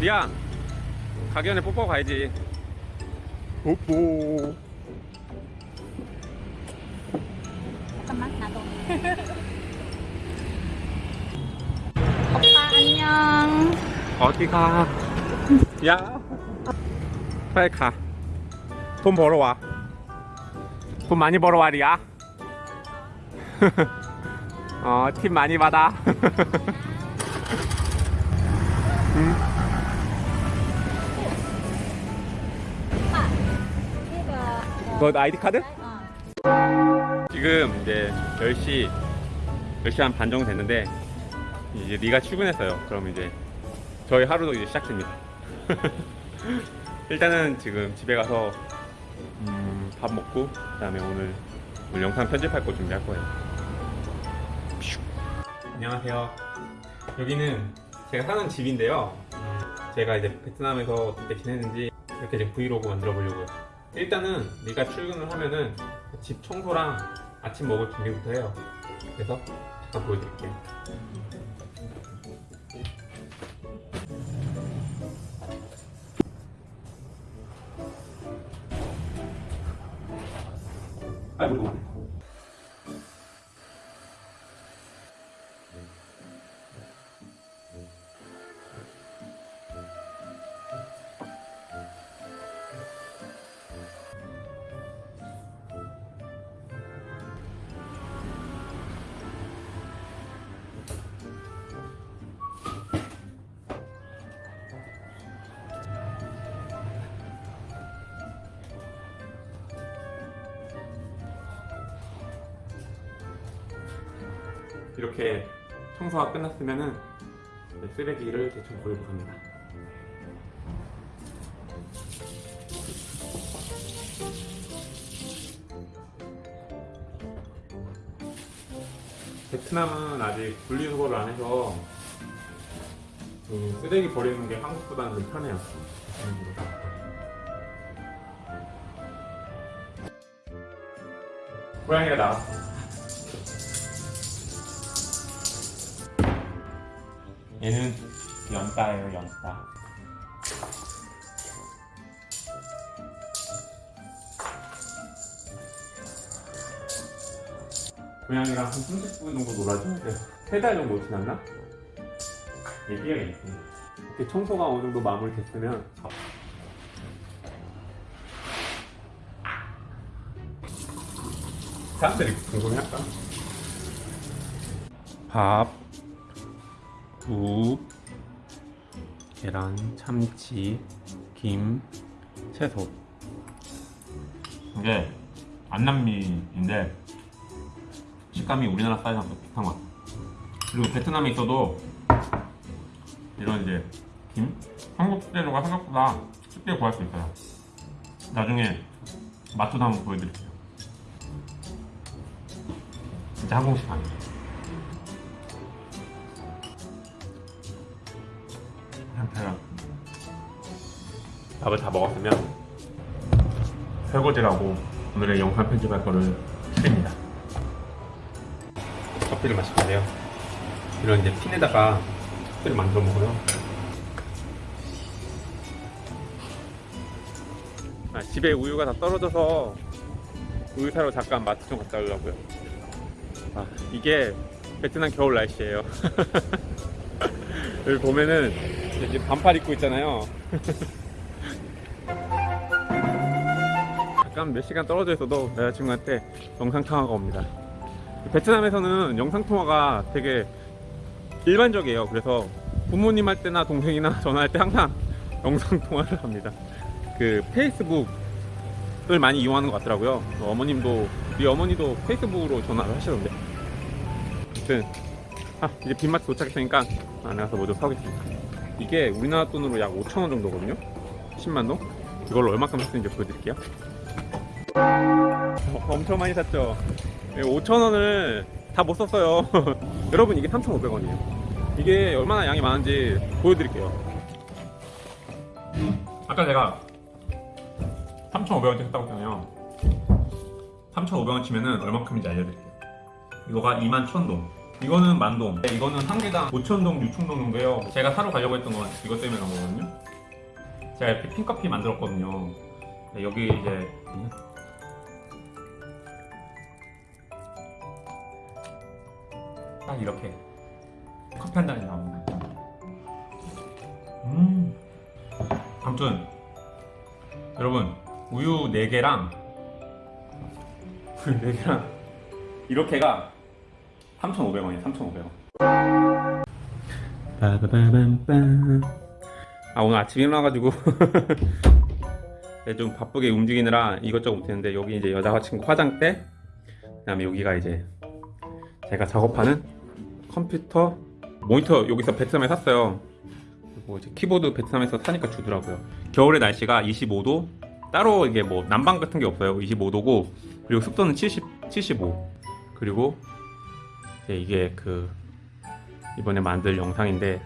리안. 가기 전에 뽀뽀 가야지. 뽀뽀. 잠깐만 나도. 오빠 안녕. 어디 가? 야. 빨리 가돈 벌어와. 돈 많이 벌어와 리아. 어팁 많이 받아 이거 너 아이디 카드? 어. 지금 이제 10시 10시 한 반 정도 됐는데 이제 리가 출근했어요 그럼 이제 저희 하루도 이제 시작됩니다 일단은 지금 집에 가서 음, 밥 먹고 그 다음에 오늘, 오늘 영상 편집할 거 준비할 거예요 퓨. 안녕하세요 여기는 제가 사는 집인데요 제가 이제 베트남에서 어떻게 지냈는지 이렇게 지금 브이로그 만들어 보려고요 일단은 네가 출근을 하면은 집 청소랑 아침 먹을 준비부터 해요. 그래서 잠깐 보여드릴게요 아이고 이렇게 청소가 끝났으면은 쓰레기를 대충 버리고 갑니다. 베트남은 아직 분리수거를 안 해서 그 쓰레기 버리는 게 한국보다는 좀 편해요. 고양이가 나왔어. 얘는 연따예요, 연따. 고양이랑 한 30분 정도 놀아줘야 돼요. 세달 정도 지났나? 얘기해야겠네. 이렇게 청소가 어느 정도 마무리 됐으면 사람들이 궁금해할까? 밥, 국, 계란, 참치, 김, 채소. 이게 안남미인데 식감이 우리나라 사이즈랑 비슷한 것 같아. 그리고 베트남에 있어도 이런 이제 김, 한국 식재료가 생각보다 쉽게 구할 수 있어요. 나중에 맛도 한번 보여드릴게요. 진짜 한국식 아니에요. 한편은 밥을 다 먹었으면 설거지라고 오늘의 영상 편집할 거를 줄입니다. 커피를 마실 건데요. 이런 이제 핀에다가 커피를 만들어 먹어요. 아, 집에 우유가 다 떨어져서 우유 사러 잠깐 마트 좀 갔다 오려고요. 아, 이게 베트남 겨울 날씨예요. 여기 보면은 이제 반팔 입고 있잖아요. 잠깐 몇 시간 떨어져 있어도 여자친구한테 영상통화가 옵니다. 베트남에서는 영상통화가 되게 일반적이에요. 그래서 부모님 할 때나 동생이나 전화할 때 항상 영상통화를 합니다. 그 페이스북을 많이 이용하는 것 같더라고요. 어머님도, 우리 어머니도 페이스북으로 전화를 하시던데. 아무튼, 아, 이제 빈마트 도착했으니까 안에 가서 뭐 좀 사오겠습니다. 이게 우리나라 돈으로 약 5천원 정도거든요. 10만동? 이걸로 얼마큼 샀는지 보여드릴게요. 어, 엄청 많이 샀죠? 5천원을 다 못 썼어요. 여러분, 이게 3,500원이에요. 이게 얼마나 양이 많은지 보여드릴게요. 아까 제가 3,500원 했다고 했잖아요. 3,500원 치면은 얼마큼인지 알려드릴게요. 이거가 21,000동. 이거는 만동. 네, 이거는 한 개당 5천동, 6천동 정도예요. 제가 사러 가려고 했던 건 이것 때문에 간 거거든요. 제가 이렇게 핑커피 만들었거든요. 네, 여기 이제 딱 이렇게 커피 한 잔이 나옵니다. 음. 아무튼 여러분 우유 4개랑 우유 4개랑 이렇게가 3,500원이에요. 3,500원. 빠바바밤빰. 아 오늘 아침 일어나가지고 네, 좀 바쁘게 움직이느라 이것저것 못했는데 여기 이제 여자 친구 화장대 그 다음에 여기가 이제 제가 작업하는 컴퓨터 모니터 여기서 베트남에 샀어요. 그리고 이제 키보드 베트남에서 사니까 주더라고요. 겨울에 날씨가 25도 따로 이게 뭐 난방 같은 게 없어요. 25도고 그리고 습도는 70 75 그리고 이제 이게 그 이번에 만들 영상인데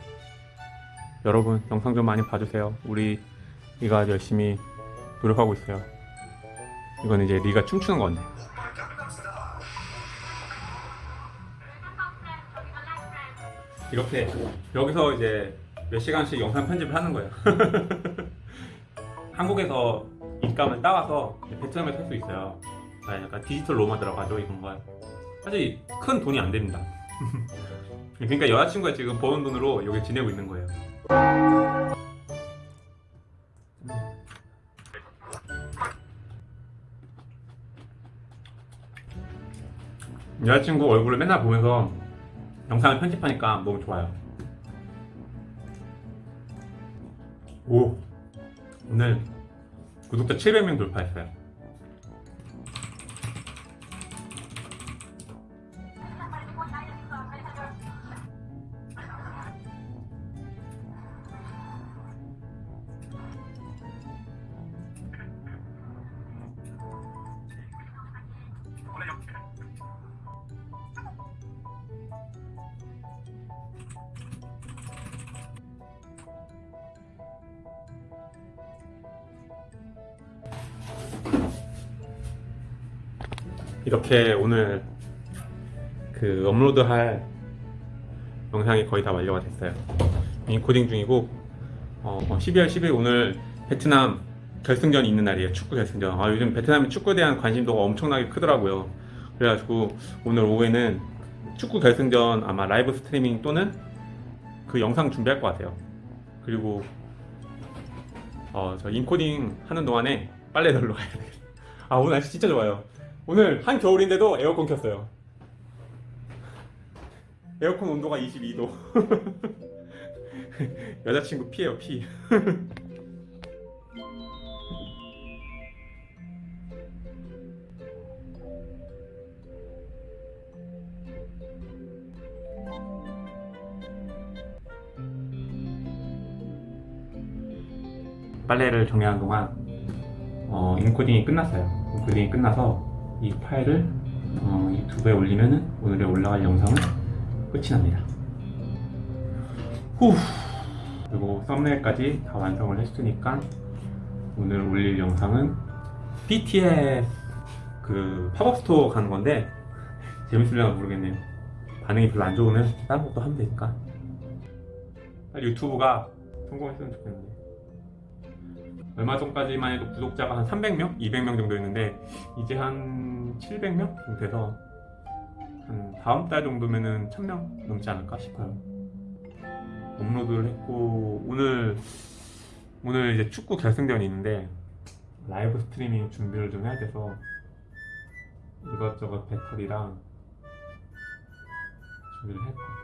여러분 영상 좀 많이 봐주세요. 우리 리가 열심히 노력하고 있어요. 이건 이제 리가 춤추는 건데. 이렇게 여기서 이제 몇 시간씩 영상 편집을 하는 거예요. 한국에서 인감을 따와서 베트남에 살수 있어요. 아, 약간 디지털 로마 들어가죠 이런 거. 사실 큰 돈이 안 됩니다. 그러니까 여자친구가 지금 버는 돈으로 여기 지내고 있는 거예요. 여자친구 얼굴을 맨날 보면서 영상을 편집하니까 너무 좋아요. 오, 오늘 구독자 700명 돌파했어요. 이렇게 오늘 그 업로드할 영상이 거의 다 완료가 됐어요. 인코딩 중이고 어, 12월 10일 오늘 베트남 결승전이 있는 날이에요. 축구 결승전. 아, 요즘 베트남이 축구에 대한 관심도가 엄청나게 크더라고요. 그래가지고 오늘 오후에는 축구 결승전 아마 live streaming 또는 그 영상 준비할 것 같아요. 그리고 어, 저 인코딩 하는 동안에 빨래 널러 가야 돼요. 아 오늘 날씨 진짜 좋아요. 오늘 한 겨울인데도 에어컨 켰어요. 에어컨 온도가 22도. 여자친구 피해요 피. 빨래를 정리하는 동안 어, 인코딩이 끝났어요. 인코딩이 끝나서 이 파일을 어, 유튜브에 올리면은 오늘에 올라갈 영상은 끝이 납니다. 후. 그리고 thumbnail까지 다 완성을 했으니까 오늘 올릴 영상은 BTS 그 pop-up store 가는 건데 재밌을려나 모르겠네요. 반응이 별로 안 좋으면 다른 것도 하면 되니까. 유튜브가 성공했으면 좋겠는데. 얼마 전까지만 해도 구독자가 한 300명, 200명 정도였는데 이제 한 700명 정도 돼서 한 다음 달 정도면은 1000명 넘지 않을까 싶어요. 업로드를 했고 오늘 오늘 이제 축구 결승전이 있는데 라이브 스트리밍 준비를 좀 해야 돼서 이것저것 배터리랑 준비를 했고